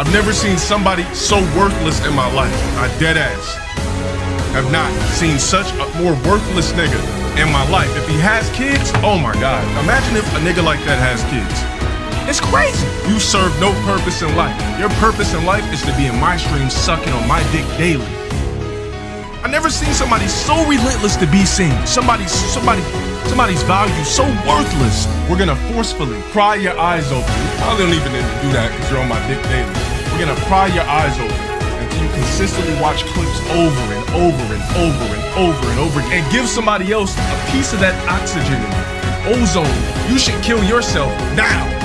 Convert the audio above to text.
I've never seen somebody so worthless in my life. I dead ass. Have not seen such a more worthless nigga in my life. If he has kids, oh my god. Imagine if a nigga like that has kids. It's crazy. You serve no purpose in life. Your purpose in life is to be in my stream sucking on my dick daily. I never seen somebody so relentless to be seen. Somebody, somebody, somebody's value so worthless. We're gonna forcefully pry your eyes open. I don't even need to do that because you're on my dick daily. We're gonna pry your eyes open until you consistently watch clips over and over and over and over and over again. And give somebody else a piece of that oxygen ozone. You should kill yourself now.